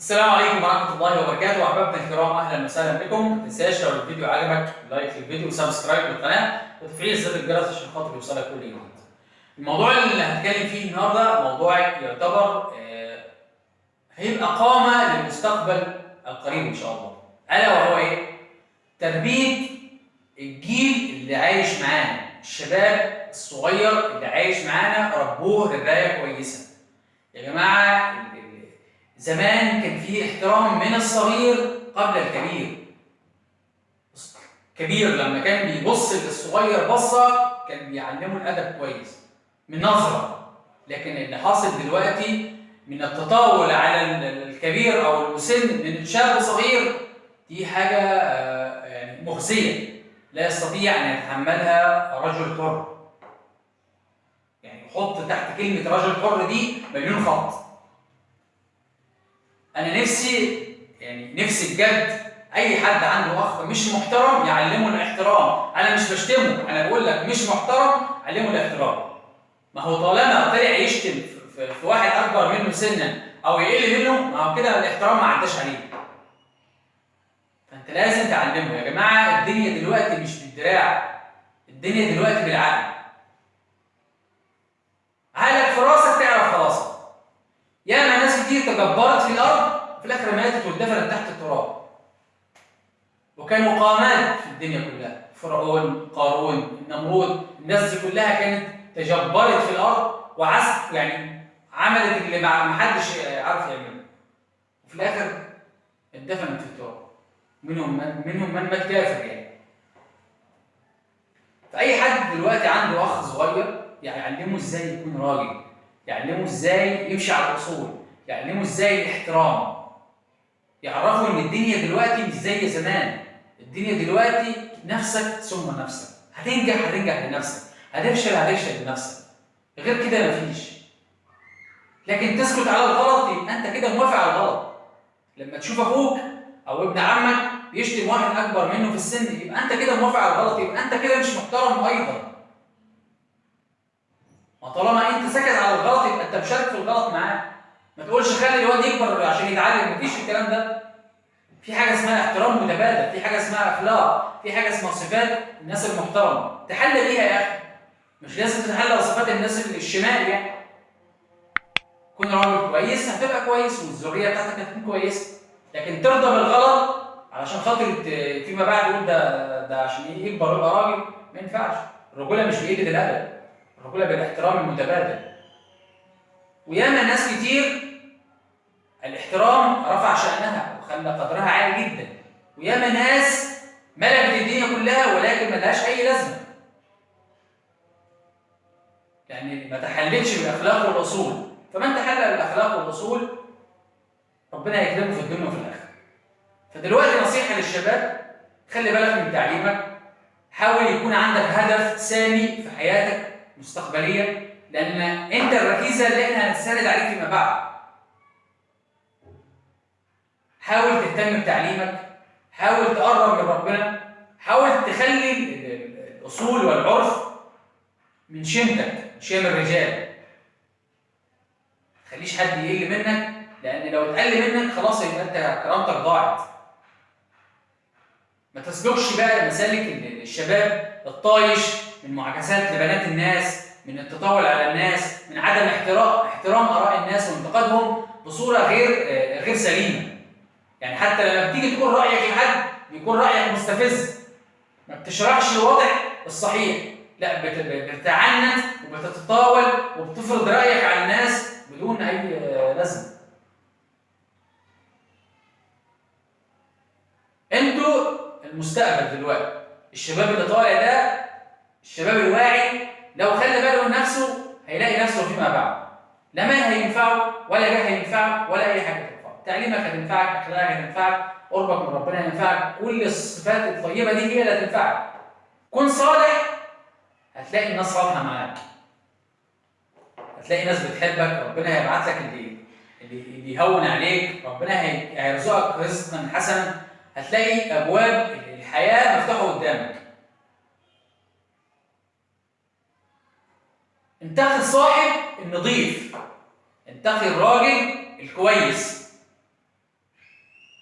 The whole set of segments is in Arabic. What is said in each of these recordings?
السلام عليكم ورحمة الله وبركاته أحبابنا الكرام أهلا وسهلا بكم ما تنساش لو الفيديو عجبك like للفيديو و subscribe للقناة وتفعيل زر الجرس عشان خاطر يوصلك كل جديد. الموضوع اللي هنتكلم فيه النهارده موضوع يعتبر آه، هيبقى قامة للمستقبل القريب إن شاء الله. ألا وهو إيه؟ تربية الجيل اللي عايش معانا، الشباب الصغير اللي عايش معانا ربوه رباية كويسة. يا ال- زمان كان في احترام من الصغير قبل الكبير. كبير لما كان بيبص للصغير بصة كان بيعلمه الأدب كويس من نظرة. لكن اللي حاصل دلوقتي من التطاول على ال- الكبير أو المسن من شاب صغير دي حاجة آه، يعني مخزية. لا يستطيع أن يتحملها رجل حر. يعني حط تحت كلمة رجل حر دي مليون خط. أنا نفسي يعني نفسي بجد أي حد عنده أخ مش محترم يعلمه الاحترام. أنا مش بشتمه أنا بقول لك مش محترم علمه الاحترام. ما هو طالما طلع يشتم في- واحد أكبر منه سنا أو يقل منه ما هو كده الاحترام ما عداش عليه. فأنت لازم تعلمه. يا جماعة الدنيا دلوقتي مش بالدراع. الدنيا دلوقتي بالعقل. عقلك في راسك تعرف خلاصك ياما ناس كتير تجبرت في الآخر ماتت واتدفنت تحت التراب. وكانوا قامات في الدنيا كلها. فرعون قارون نمرود الناس دي كلها كانت تجبرت في الأرض وعزف يعني عملت اللي ما حدش عارف يعمله. وفي الآخر اتدفنت في التراب. منهم من منهم من مات كافر يعني. فأي حد دلوقتي عنده أخ صغير يعلمه إزاي يكون راجل يعلمه إزاي يمشي على الأصول يعلمه إزاي الاحترام. الدنيا دلوقتي مش زي زمان. الدنيا دلوقتي نفسك ثم نفسك. هتنجح هتنجح لنفسك. هتفشل هتفشل لنفسك. غير كده مفيش. لكن تسكت على الغلط يبقى انت كده موافق على الغلط. لما تشوف أخوك أو ابن عمك بيشتم واحد اكبر منه في السن يبقى انت كده موافق على الغلط. يبقى انت كده مش محترم أيضا. ما طالما انت ساكت على الغلط يبقى انت مشارك في الغلط معاه. ما تقولش خلي الواد يكبر عشان يتعلم. مفيش الكلام ده. في حاجة اسمها احترام متبادل في حاجة اسمها أخلاق في حاجة اسمها صفات الناس المحترمة. تحلى بيها يا أخي. مش لازم تتحلى بصفات الناس الشمال يعني. كون راجل كويس هتبقى كويس والذرية بتاعتك هتكون كويسة. لكن ترضى بالغلط علشان خاطر فيما بعد تقول ده ده عشان يكبر يبقى راجل. ما ينفعش. الرجولة مش بقله الادب الرجولة بالاحترام المتبادل. وياما ناس كتير الاحترام رفع شأنها وخلى قدرها عالي جدا. وياما ناس ملكت الدنيا كلها ولكن ملهاش أي لازمة. يعني ما تحلتش بالأخلاق والأصول. فمن تحلى بالأخلاق والأصول ربنا يكرمه في الدنيا وفي الآخرة. فدلوقتي نصيحة للشباب خلي بالك من تعليمك. حاول يكون عندك هدف سامي في حياتك مستقبليا لأن أنت الركيزة اللي إحنا هنستند عليك فيما بعد حاول تهتم بتعليمك حاول تقرب من ربنا حاول تخلي ال- ال- الأصول والعرف من شيمتك من شيم الرجال. ما تخليش حد يقل منك لأن لو اتقل منك خلاص يبقى أنت كرامتك ضاعت. ما تسلكش بقى مسالك ال- الشباب الطايش من معاكسات لبنات الناس من التطاول على الناس من عدم احترام احترام آراء الناس وانتقادهم بصورة غير غير سليمة. يعني حتى لما بتيجي تقول رأيك لحد بيكون رأيك مستفز. ما بتشرحش الوضع الصحيح. لا بت- بتتعنت وبتتطاول وبتفرض رأيك على الناس بدون أي لازمة. أنتوا المستقبل دلوقتي الشباب اللي طالع ده الشباب الواعي لو خلى باله من نفسه هيلاقي نفسه فيما بعد. لا مال هينفعه ولا جاه هينفعه ولا أي حاجة. تعليمك هتنفعك أخلاقك هتنفعك قربك من ربنا هينفعك كل الصفات الطيبة دي هي اللي هتنفعك. كن صالح هتلاقي الناس صالحه معاك. هتلاقي ناس بتحبك ربنا هيبعت لك اللي اللي يهون عليك ربنا هي- هيرزقك رزقا حسنا. هتلاقي أبواب الحياة مفتوحة قدامك. انتقي الصاحب النظيف. انتقي الراجل الكويس.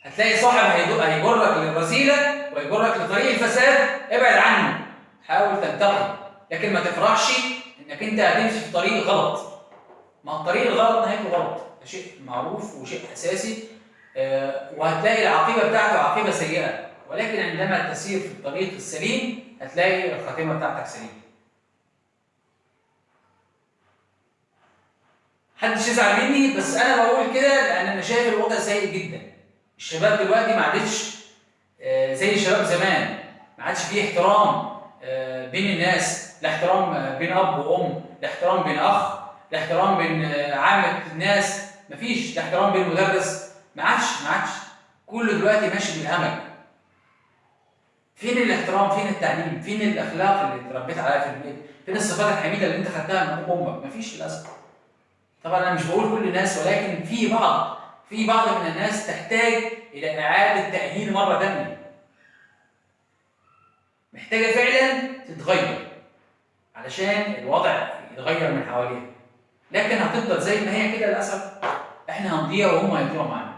هتلاقي صاحب هيجرك للرذيله ويجرك لطريق الفساد ابعد عنه. حاول تنتقي لكن ما تفرحش إنك أنت هتمشي في طريق غلط. ما الطريق الغلط نهايته غلط. ده شيء معروف وشيء أساسي. آه، وهتلاقي العاقبة بتاعته عاقبة سيئة. ولكن عندما تسير في الطريق السليم هتلاقي الخاتمة بتاعتك سليمة. محدش يزعل مني بس أنا بقول كده لأن أنا شايف الوضع سيء جدا. الشباب دلوقتي ما عادش آه، زي الشباب زمان. ما عادش فيه احترام آه، بين الناس لا احترام آه، بين أب وأم لا احترام بين أخ لا احترام بين عامة الناس. مفيش لا احترام بين مدرس. ما عادش ما عادش. كله دلوقتي ماشي بالهمج. فين الاحترام؟ فين التعليم؟ فين الأخلاق اللي اتربيت عليها في البيت؟ فين الصفات الحميدة اللي أنت خدتها من أبوك وأمك؟ مفيش للأسف. طبعا أنا مش بقول كل الناس ولكن في بعض. في بعض من الناس تحتاج إلى إعادة تأهيل مرة ثانية محتاجة فعلا تتغير علشان الوضع يتغير من حواليها. لكن هتفضل زي ما هي كده للأسف. إحنا هنضيع وهم هيضيعوا معانا.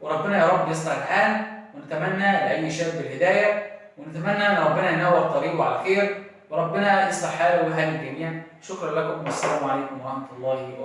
وربنا يا رب يصلح الحال. ونتمنى لأي شاب الهداية. ونتمنى إن ربنا ينور طريقه على خير. وربنا يصلح حاله وحال الجميع. شكرا لكم والسلام عليكم ورحمة الله وبركاته.